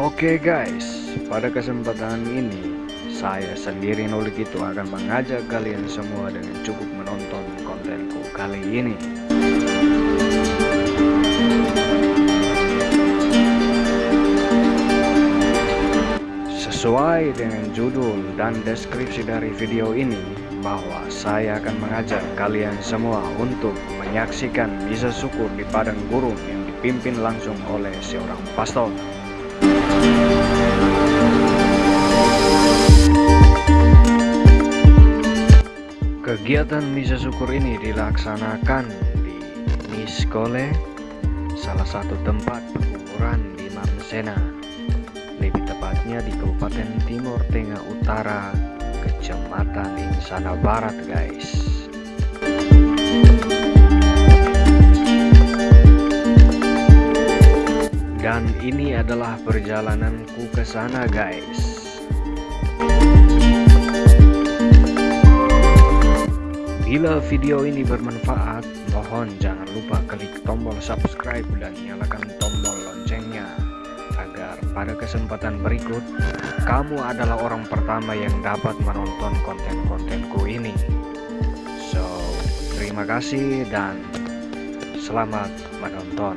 Oke guys, pada kesempatan ini saya sendiri Nolik itu akan mengajak kalian semua dengan cukup menonton kontenku kali ini. Sesuai dengan judul dan deskripsi dari video ini, bahwa saya akan mengajak kalian semua untuk menyaksikan misa syukur di padang gurun yang dipimpin langsung oleh seorang pastor. Kegiatan misa syukur ini dilaksanakan di Miskole, salah satu tempat pengukuran di Mamsena lebih tepatnya di Kabupaten Timur Tengah Utara, Kecamatan Insana Barat, guys. Dan ini adalah perjalananku ke sana, guys. Bila video ini bermanfaat, mohon jangan lupa klik tombol subscribe dan nyalakan tombol loncengnya agar pada kesempatan berikut kamu adalah orang pertama yang dapat menonton konten-kontenku ini. So, terima kasih dan selamat menonton.